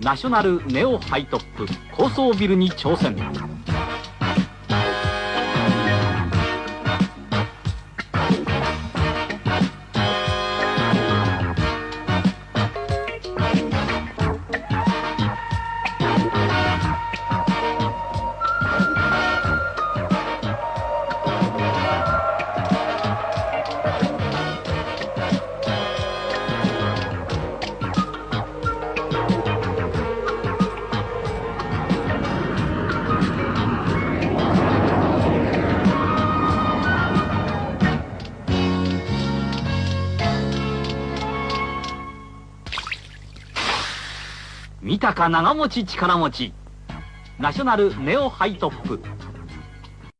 ナショナルネオハイトップ高層ビルに挑戦。見たか長持ち力持ち。ナショナルネオハイトップ。